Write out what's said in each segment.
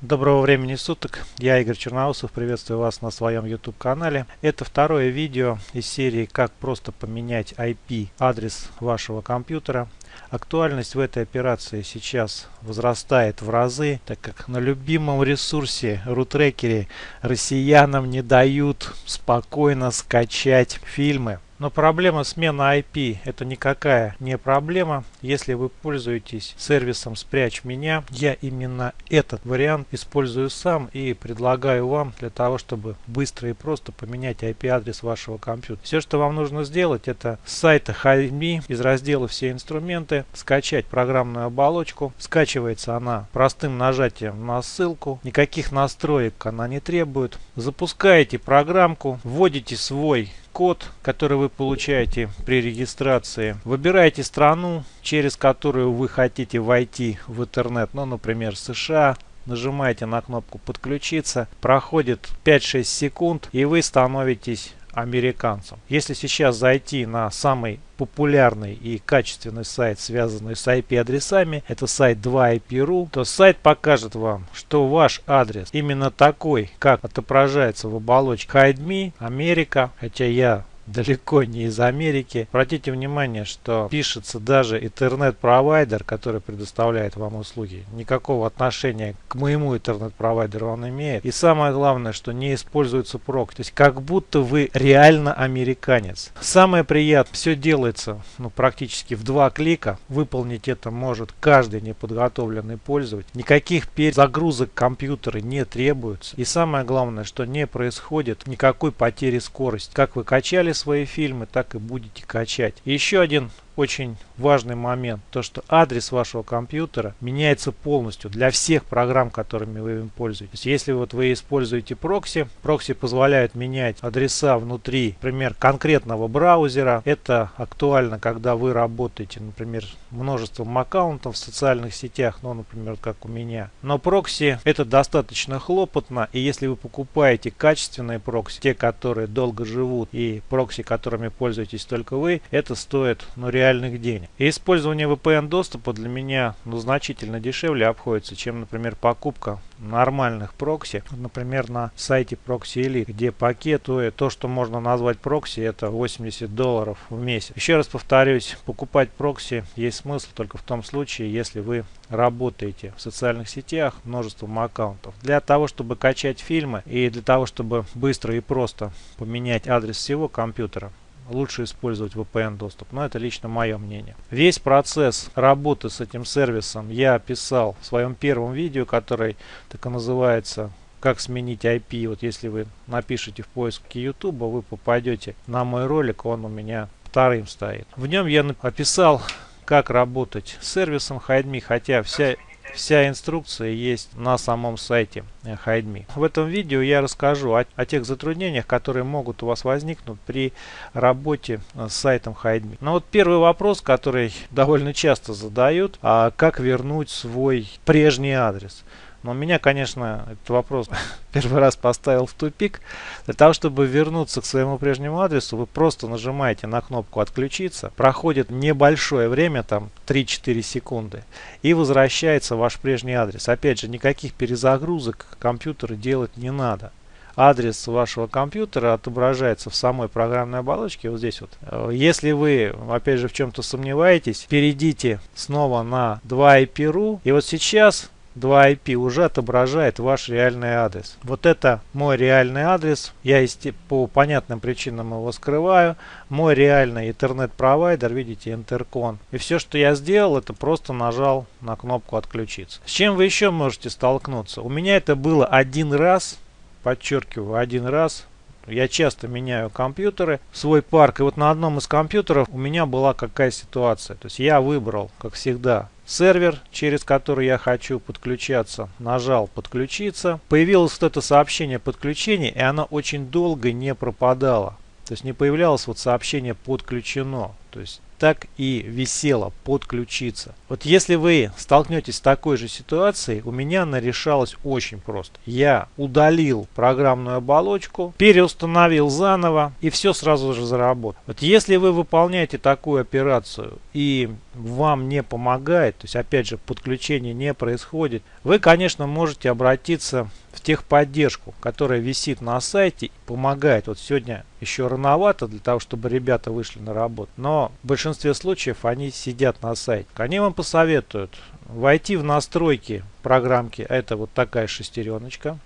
Доброго времени суток, я Игорь Черноусов, приветствую вас на своем YouTube канале. Это второе видео из серии «Как просто поменять IP адрес вашего компьютера». Актуальность в этой операции сейчас возрастает в разы, так как на любимом ресурсе рутрекере россиянам не дают спокойно скачать фильмы. Но проблема смены IP это никакая не проблема. Если вы пользуетесь сервисом «Спрячь меня», я именно этот вариант использую сам и предлагаю вам для того, чтобы быстро и просто поменять IP-адрес вашего компьютера. Все, что вам нужно сделать, это с сайта HideMe из раздела «Все инструменты» скачать программную оболочку. Скачивается она простым нажатием на ссылку. Никаких настроек она не требует. Запускаете программку, вводите свой код, который вы получаете при регистрации. Выбираете страну, через которую вы хотите войти в интернет, ну, например, США. Нажимаете на кнопку «Подключиться». Проходит 5-6 секунд и вы становитесь американцам. Если сейчас зайти на самый популярный и качественный сайт, связанный с IP-адресами, это сайт 2IP.ru, то сайт покажет вам, что ваш адрес именно такой, как отображается в оболочке HideMe, Америка, хотя я далеко не из Америки. Обратите внимание, что пишется даже интернет-провайдер, который предоставляет вам услуги. Никакого отношения к моему интернет-провайдеру он имеет. И самое главное, что не используется прок. То есть как будто вы реально американец. Самое приятное, все делается ну, практически в два клика. Выполнить это может каждый неподготовленный пользователь. Никаких перезагрузок компьютера не требуется. И самое главное, что не происходит никакой потери скорости. Как вы качали свои фильмы, так и будете качать. еще один очень важный момент, то что адрес вашего компьютера меняется полностью для всех программ, которыми вы им пользуетесь. Если вот вы используете прокси, прокси позволяют менять адреса внутри, например, конкретного браузера. Это актуально, когда вы работаете, например, множеством аккаунтов в социальных сетях, ну, например, как у меня. Но прокси это достаточно хлопотно, и если вы покупаете качественные прокси, те, которые долго живут, и прокси, которыми пользуетесь только вы, это стоит, ну, реально реальных денег. И использование VPN доступа для меня ну, значительно дешевле обходится, чем, например, покупка нормальных прокси, например, на сайте Proxy Elite, где пакет, то, что можно назвать прокси, это 80 долларов в месяц. Еще раз повторюсь, покупать прокси есть смысл только в том случае, если вы работаете в социальных сетях множеством аккаунтов. Для того, чтобы качать фильмы и для того, чтобы быстро и просто поменять адрес всего компьютера, лучше использовать VPN доступ. Но это лично мое мнение. Весь процесс работы с этим сервисом я описал в своем первом видео, который так и называется как сменить IP. Вот если вы напишите в поиске YouTube, вы попадете на мой ролик, он у меня вторым стоит. В нем я описал, как работать с сервисом HideMe, хотя вся Вся инструкция есть на самом сайте HideMe. В этом видео я расскажу о, о тех затруднениях, которые могут у вас возникнуть при работе с сайтом HideMe. Но вот первый вопрос, который довольно часто задают, а как вернуть свой прежний адрес. Но меня, конечно, этот вопрос первый раз поставил в тупик. Для того, чтобы вернуться к своему прежнему адресу, вы просто нажимаете на кнопку «Отключиться». Проходит небольшое время, там 3-4 секунды, и возвращается ваш прежний адрес. Опять же, никаких перезагрузок компьютера делать не надо адрес вашего компьютера отображается в самой программной оболочке, вот здесь вот. Если вы, опять же, в чем-то сомневаетесь, перейдите снова на 2IP.ru, и вот сейчас 2IP уже отображает ваш реальный адрес. Вот это мой реальный адрес. Я по понятным причинам его скрываю. Мой реальный интернет-провайдер, видите, Интеркон. И все, что я сделал, это просто нажал на кнопку отключиться. С чем вы еще можете столкнуться? У меня это было один раз, подчеркиваю, один раз я часто меняю компьютеры, свой парк. И вот на одном из компьютеров у меня была какая ситуация. То есть я выбрал, как всегда, сервер, через который я хочу подключаться. Нажал подключиться. Появилось вот это сообщение подключения, и оно очень долго не пропадало. То есть не появлялось вот сообщение подключено. То есть так и висело подключиться. Вот если вы столкнетесь с такой же ситуацией, у меня она решалась очень просто. Я удалил программную оболочку, переустановил заново и все сразу же заработало. Вот если вы выполняете такую операцию и вам не помогает, то есть опять же подключение не происходит, вы, конечно, можете обратиться в техподдержку, которая висит на сайте и помогает. Вот сегодня еще рановато для того, чтобы ребята вышли на работу, но в большинстве случаев они сидят на сайте. Они вам посоветуют войти в настройки программки, это вот такая шестереночка,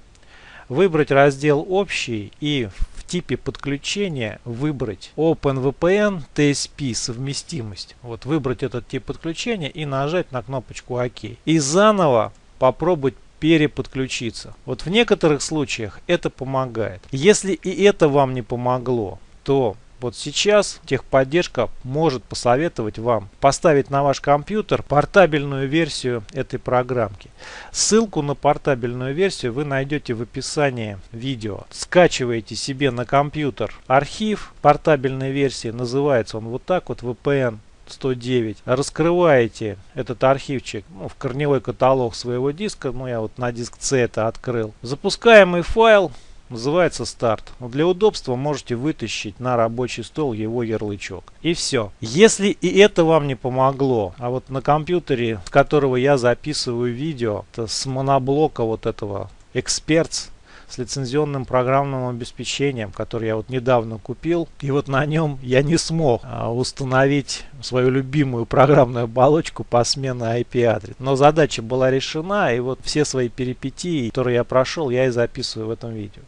выбрать раздел «Общий» и типе подключения выбрать OpenVPN TSP совместимость. Вот выбрать этот тип подключения и нажать на кнопочку ОК. И заново попробовать переподключиться. Вот в некоторых случаях это помогает. Если и это вам не помогло, то вот сейчас техподдержка может посоветовать вам поставить на ваш компьютер портабельную версию этой программки. Ссылку на портабельную версию вы найдете в описании видео. Скачиваете себе на компьютер архив портабельной версии, называется он вот так вот VPN 109. Раскрываете этот архивчик ну, в корневой каталог своего диска. Ну, я вот на диск C это открыл. Запускаемый файл называется старт. Но для удобства можете вытащить на рабочий стол его ярлычок. И все. Если и это вам не помогло, а вот на компьютере, с которого я записываю видео, с моноблока вот этого Experts с лицензионным программным обеспечением, который я вот недавно купил. И вот на нем я не смог а, установить свою любимую программную оболочку по смене IP-адрес. Но задача была решена, и вот все свои перипетии, которые я прошел, я и записываю в этом видео.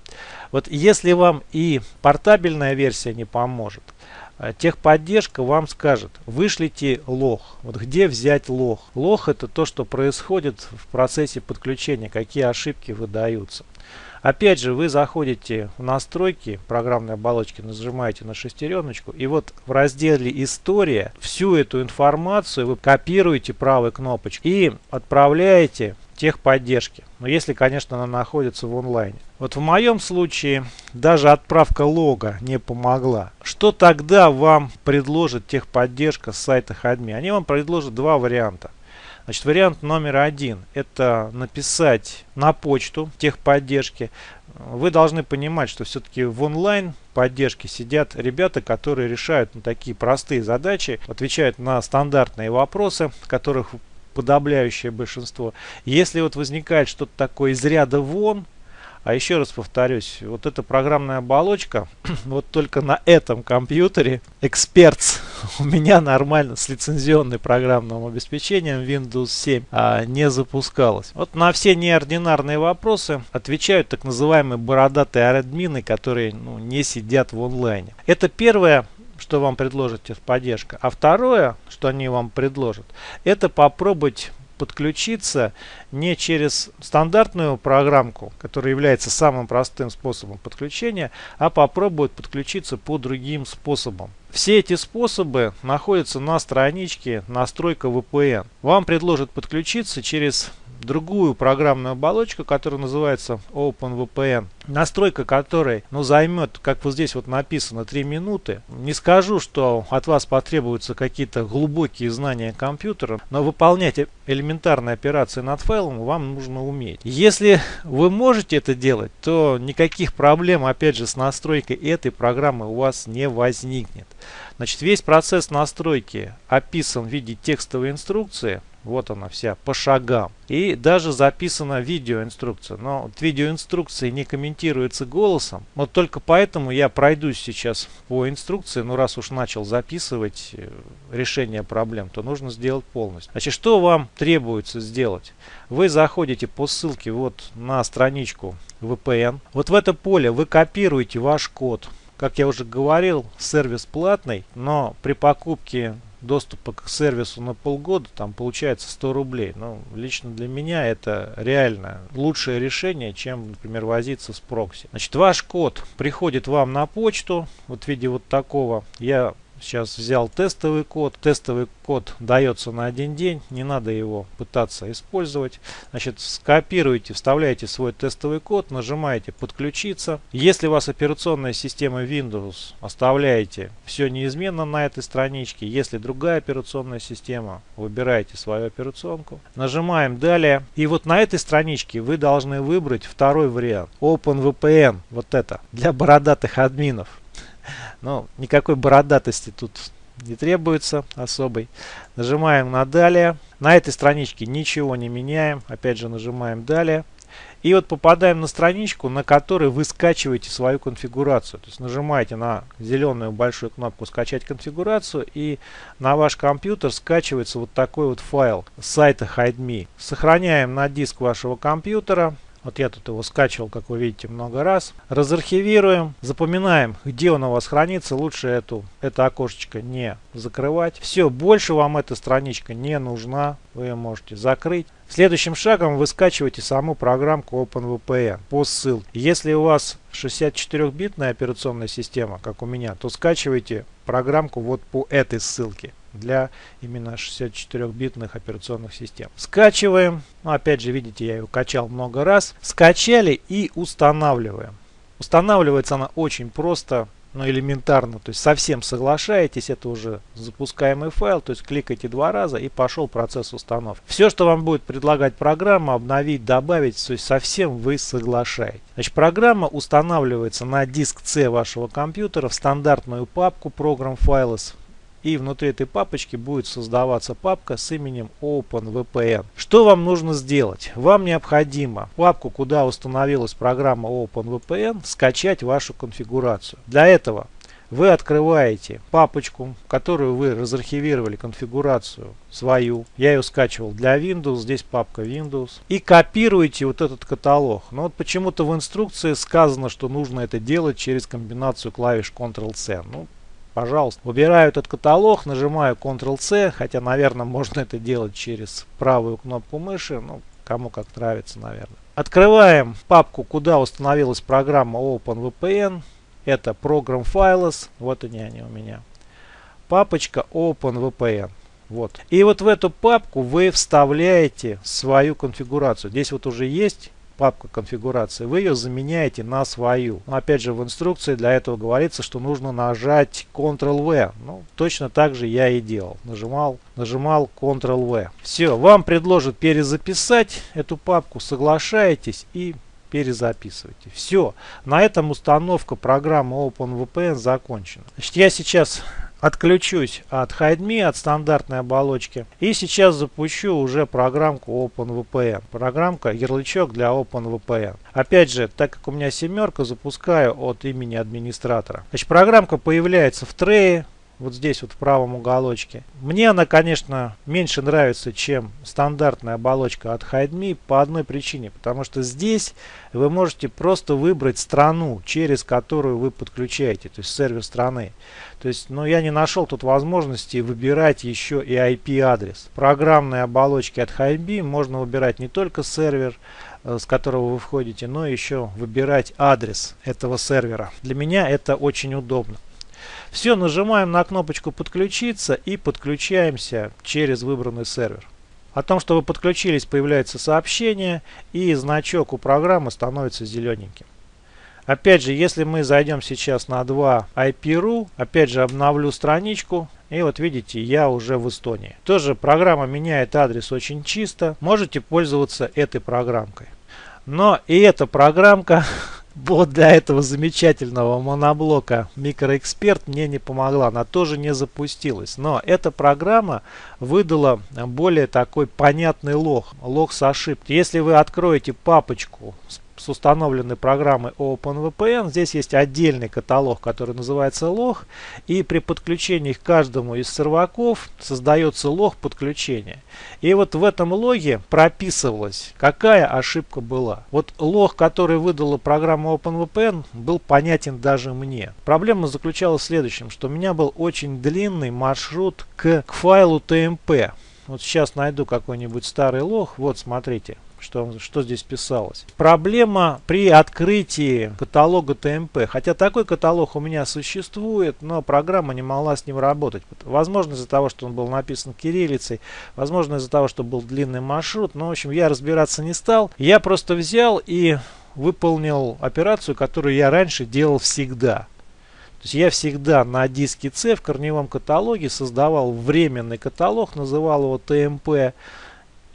Вот если вам и портабельная версия не поможет, а, техподдержка вам скажет, вышлите лог. Вот где взять лог? Лог это то, что происходит в процессе подключения, какие ошибки выдаются. Опять же, вы заходите в настройки программной оболочки, нажимаете на шестереночку, и вот в разделе «История» всю эту информацию вы копируете правой кнопочкой и отправляете техподдержки. Но если, конечно, она находится в онлайне. Вот в моем случае даже отправка лога не помогла. Что тогда вам предложит техподдержка с сайта HadMe? Они вам предложат два варианта. Значит, вариант номер один – это написать на почту техподдержки. Вы должны понимать, что все-таки в онлайн поддержке сидят ребята, которые решают ну, такие простые задачи, отвечают на стандартные вопросы, которых подавляющее большинство. Если вот возникает что-то такое из ряда вон, а еще раз повторюсь, вот эта программная оболочка, вот только на этом компьютере, Experts, у меня нормально с лицензионным программным обеспечением Windows 7 а, не запускалась. Вот на все неординарные вопросы отвечают так называемые бородатые админы, которые ну, не сидят в онлайне. Это первое что вам предложит техподдержка. А второе, что они вам предложат, это попробовать подключиться не через стандартную программку, которая является самым простым способом подключения, а попробуют подключиться по другим способам. Все эти способы находятся на страничке настройка VPN. Вам предложат подключиться через другую программную оболочку, которая называется OpenVPN. Настройка которой ну, займет, как вот здесь вот написано, 3 минуты. Не скажу, что от вас потребуются какие-то глубокие знания компьютера, но выполнять элементарные операции над файлом вам нужно уметь. Если вы можете это делать, то никаких проблем, опять же, с настройкой этой программы у вас не возникнет. Значит, весь процесс настройки описан в виде текстовой инструкции. Вот она вся по шагам. И даже записана видеоинструкция. Но вот видеоинструкции не комментируется голосом. Вот только поэтому я пройдусь сейчас по инструкции. Ну раз уж начал записывать э, решение проблем, то нужно сделать полностью. Значит, что вам требуется сделать? Вы заходите по ссылке вот на страничку VPN. Вот в это поле вы копируете ваш код. Как я уже говорил, сервис платный, но при покупке доступа к сервису на полгода, там получается 100 рублей. Ну, лично для меня это реально лучшее решение, чем, например, возиться с прокси. Значит, ваш код приходит вам на почту, вот в виде вот такого. Я Сейчас взял тестовый код. Тестовый код дается на один день. Не надо его пытаться использовать. Значит, скопируете, вставляете свой тестовый код, нажимаете подключиться. Если у вас операционная система Windows, оставляете все неизменно на этой страничке. Если другая операционная система, выбираете свою операционку. Нажимаем далее. И вот на этой страничке вы должны выбрать второй вариант. OpenVPN. Вот это. Для бородатых админов. Но никакой бородатости тут не требуется особый. Нажимаем на «Далее». На этой страничке ничего не меняем. Опять же нажимаем «Далее». И вот попадаем на страничку, на которой вы скачиваете свою конфигурацию. То есть нажимаете на зеленую большую кнопку «Скачать конфигурацию» и на ваш компьютер скачивается вот такой вот файл с сайта HideMe. Сохраняем на диск вашего компьютера. Вот я тут его скачивал, как вы видите, много раз. Разархивируем, запоминаем, где он у вас хранится. Лучше эту, это окошечко не закрывать. Все, больше вам эта страничка не нужна. Вы ее можете закрыть. Следующим шагом вы скачиваете саму программку OpenVPN по ссылке. Если у вас 64-битная операционная система, как у меня, то скачивайте программку вот по этой ссылке для именно 64-битных операционных систем. Скачиваем. Ну, опять же, видите, я ее качал много раз. Скачали и устанавливаем. Устанавливается она очень просто ну, элементарно, то есть совсем соглашаетесь, это уже запускаемый файл, то есть кликайте два раза и пошел процесс установки. Все, что вам будет предлагать программа, обновить, добавить, то есть совсем вы соглашаетесь. Значит, программа устанавливается на диск C вашего компьютера в стандартную папку Program Files и внутри этой папочки будет создаваться папка с именем OpenVPN. Что вам нужно сделать? Вам необходимо папку, куда установилась программа OpenVPN, скачать вашу конфигурацию. Для этого вы открываете папочку, которую вы разархивировали конфигурацию свою. Я ее скачивал для Windows, здесь папка Windows. И копируете вот этот каталог. Но вот почему-то в инструкции сказано, что нужно это делать через комбинацию клавиш Ctrl-C. Ну, пожалуйста. Выбираю этот каталог, нажимаю Ctrl-C, хотя, наверное, можно это делать через правую кнопку мыши, ну, кому как нравится, наверное. Открываем папку, куда установилась программа OpenVPN. Это Program Files, вот они они у меня. Папочка OpenVPN. Вот. И вот в эту папку вы вставляете свою конфигурацию. Здесь вот уже есть папка конфигурации, вы ее заменяете на свою. Но опять же в инструкции для этого говорится, что нужно нажать Ctrl-V. Ну, точно так же я и делал. Нажимал, нажимал Ctrl-V. Все, вам предложат перезаписать эту папку, соглашаетесь и перезаписывайте. Все, на этом установка программы OpenVPN закончена. Значит, я сейчас отключусь от HideMe, от стандартной оболочки. И сейчас запущу уже программку OpenVPN. Программка, ярлычок для OpenVPN. Опять же, так как у меня семерка, запускаю от имени администратора. Значит, программка появляется в трее вот здесь вот в правом уголочке. Мне она, конечно, меньше нравится, чем стандартная оболочка от HideMe по одной причине. Потому что здесь вы можете просто выбрать страну, через которую вы подключаете, то есть сервер страны. То есть, ну, я не нашел тут возможности выбирать еще и IP-адрес. Программные оболочки от HideMe можно выбирать не только сервер, э, с которого вы входите, но еще выбирать адрес этого сервера. Для меня это очень удобно. Все, нажимаем на кнопочку подключиться и подключаемся через выбранный сервер. О том, что вы подключились, появляется сообщение и значок у программы становится зелененьким. Опять же, если мы зайдем сейчас на 2 IP.ru, опять же обновлю страничку, и вот видите, я уже в Эстонии. Тоже программа меняет адрес очень чисто. Можете пользоваться этой программкой. Но и эта программка вот для этого замечательного моноблока микроэксперт мне не помогла, она тоже не запустилась. Но эта программа выдала более такой понятный лог, лог с ошибкой. Если вы откроете папочку с с установленной программой OpenVPN. Здесь есть отдельный каталог, который называется лог. И при подключении к каждому из серваков создается лог подключения. И вот в этом логе прописывалось, какая ошибка была. Вот лог, который выдала программа OpenVPN, был понятен даже мне. Проблема заключалась в следующем, что у меня был очень длинный маршрут к, к файлу TMP. Вот сейчас найду какой-нибудь старый лог. Вот, смотрите что, что здесь писалось. Проблема при открытии каталога ТМП. Хотя такой каталог у меня существует, но программа не могла с ним работать. Возможно из-за того, что он был написан кириллицей, возможно из-за того, что был длинный маршрут. Но в общем я разбираться не стал. Я просто взял и выполнил операцию, которую я раньше делал всегда. То есть я всегда на диске C в корневом каталоге создавал временный каталог, называл его TMP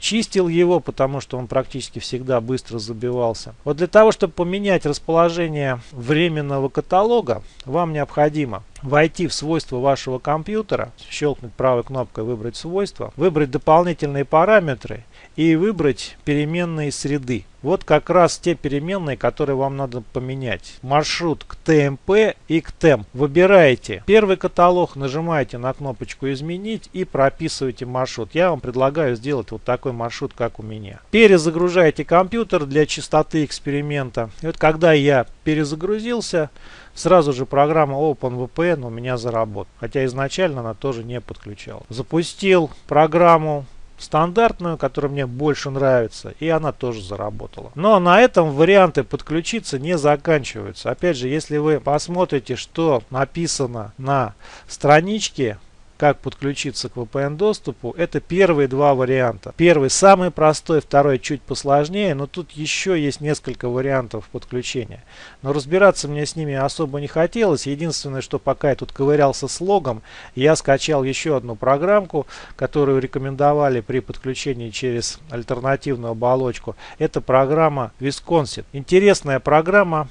чистил его, потому что он практически всегда быстро забивался. Вот для того, чтобы поменять расположение временного каталога, вам необходимо войти в свойства вашего компьютера, щелкнуть правой кнопкой «Выбрать свойства», выбрать дополнительные параметры и выбрать переменные среды. Вот как раз те переменные, которые вам надо поменять. Маршрут к TMP и к TEM. Выбираете первый каталог, нажимаете на кнопочку «Изменить» и прописываете маршрут. Я вам предлагаю сделать вот такой маршрут, как у меня. Перезагружаете компьютер для чистоты эксперимента. И вот когда я перезагрузился, сразу же программа OpenVPN у меня заработала. Хотя изначально она тоже не подключала. Запустил программу стандартную, которая мне больше нравится, и она тоже заработала. Но на этом варианты подключиться не заканчиваются. Опять же, если вы посмотрите, что написано на страничке как подключиться к VPN доступу, это первые два варианта. Первый самый простой, второй чуть посложнее, но тут еще есть несколько вариантов подключения. Но разбираться мне с ними особо не хотелось. Единственное, что пока я тут ковырялся с логом, я скачал еще одну программку, которую рекомендовали при подключении через альтернативную оболочку. Это программа Wisconsin. Интересная программа,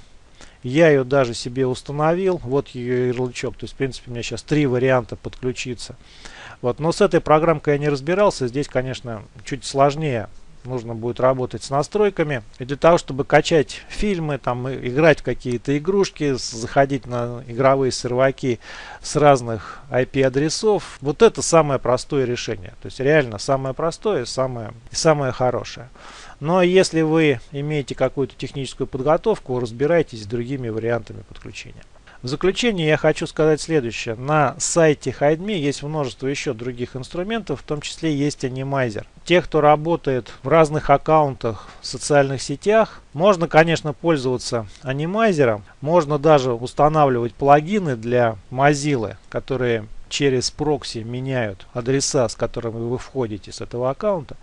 я ее даже себе установил. Вот ее ярлычок. То есть, в принципе, у меня сейчас три варианта подключиться. Вот. Но с этой программкой я не разбирался. Здесь, конечно, чуть сложнее. Нужно будет работать с настройками. И для того, чтобы качать фильмы, там, играть в какие-то игрушки, заходить на игровые серваки с разных IP-адресов, вот это самое простое решение. То есть реально самое простое самое, самое хорошее. Но если вы имеете какую-то техническую подготовку, разбирайтесь с другими вариантами подключения. В заключение я хочу сказать следующее. На сайте HideMe есть множество еще других инструментов, в том числе есть анонимайзер. Те, кто работает в разных аккаунтах в социальных сетях, можно, конечно, пользоваться анонимайзером. Можно даже устанавливать плагины для Mozilla, которые через прокси меняют адреса, с которыми вы входите с этого аккаунта.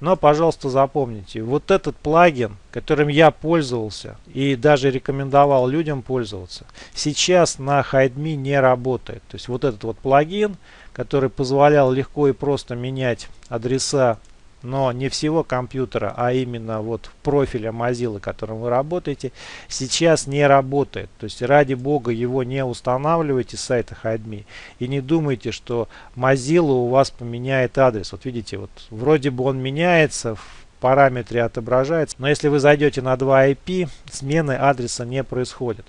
Но, пожалуйста, запомните, вот этот плагин, которым я пользовался и даже рекомендовал людям пользоваться, сейчас на HideMe не работает. То есть вот этот вот плагин, который позволял легко и просто менять адреса но не всего компьютера, а именно вот профиля Mozilla, которым вы работаете, сейчас не работает. То есть ради бога его не устанавливайте с сайта HideMe и не думайте, что Mozilla у вас поменяет адрес. Вот видите, вот вроде бы он меняется, в параметре отображается, но если вы зайдете на 2 IP, смены адреса не происходит.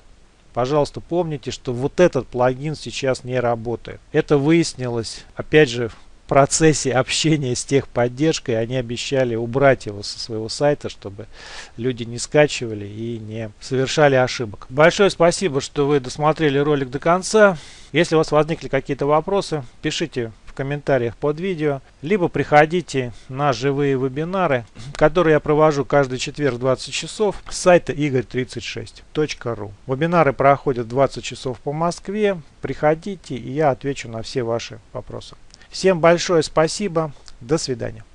Пожалуйста, помните, что вот этот плагин сейчас не работает. Это выяснилось, опять же, процессе общения с техподдержкой они обещали убрать его со своего сайта, чтобы люди не скачивали и не совершали ошибок. Большое спасибо, что вы досмотрели ролик до конца. Если у вас возникли какие-то вопросы, пишите в комментариях под видео, либо приходите на живые вебинары, которые я провожу каждый четверг в 20 часов с сайта игорь36.ру. Вебинары проходят 20 часов по Москве. Приходите, и я отвечу на все ваши вопросы. Всем большое спасибо. До свидания.